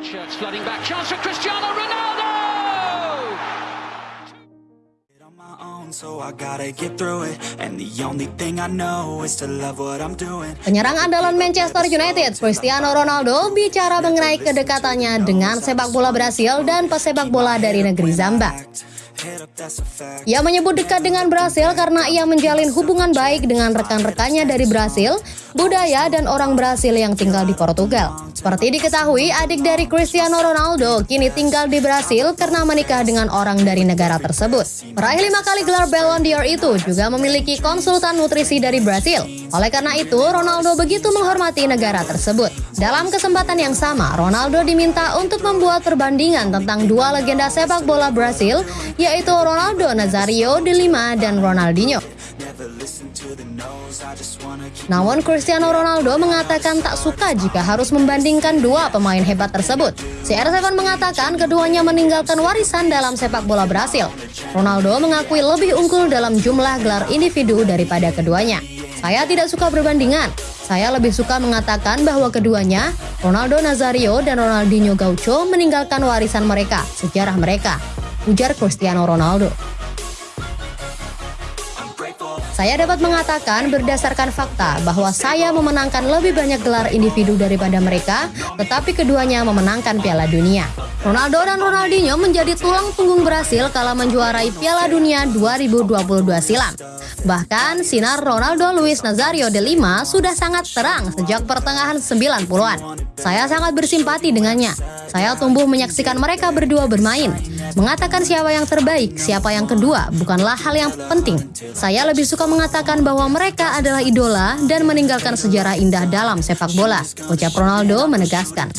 Flooding back. Chance for Cristiano Ronaldo! Penyerang andalan Manchester United, Cristiano Ronaldo, bicara mengenai kedekatannya dengan sepak bola Brasil dan pesepak bola dari negeri Zamba. Ia menyebut dekat dengan Brasil karena ia menjalin hubungan baik dengan rekan-rekannya dari Brasil, budaya, dan orang Brasil yang tinggal di Portugal. Seperti diketahui, adik dari Cristiano Ronaldo kini tinggal di Brasil karena menikah dengan orang dari negara tersebut. Peraih lima kali gelar Ballon d'Or itu juga memiliki konsultan nutrisi dari Brasil. Oleh karena itu, Ronaldo begitu menghormati negara tersebut. Dalam kesempatan yang sama, Ronaldo diminta untuk membuat perbandingan tentang dua legenda sepak bola Brasil, yaitu Ronaldo Nazario de Lima dan Ronaldinho. Namun Cristiano Ronaldo mengatakan tak suka jika harus membandingkan dua pemain hebat tersebut. CR7 mengatakan keduanya meninggalkan warisan dalam sepak bola Brasil. Ronaldo mengakui lebih unggul dalam jumlah gelar individu daripada keduanya. Saya tidak suka berbandingan. Saya lebih suka mengatakan bahwa keduanya, Ronaldo Nazario dan Ronaldinho Gaucho meninggalkan warisan mereka, sejarah mereka. Ujar Cristiano Ronaldo. Saya dapat mengatakan berdasarkan fakta bahwa saya memenangkan lebih banyak gelar individu daripada mereka, tetapi keduanya memenangkan Piala Dunia. Ronaldo dan Ronaldinho menjadi tulang punggung Brasil kala menjuarai Piala Dunia 2022 silam. Bahkan, sinar Ronaldo Luis Nazario de Lima sudah sangat terang sejak pertengahan 90-an. Saya sangat bersimpati dengannya. Saya tumbuh menyaksikan mereka berdua bermain. Mengatakan siapa yang terbaik, siapa yang kedua, bukanlah hal yang penting. Saya lebih suka mengatakan bahwa mereka adalah idola dan meninggalkan sejarah indah dalam sepak bola. Ucap Ronaldo menegaskan.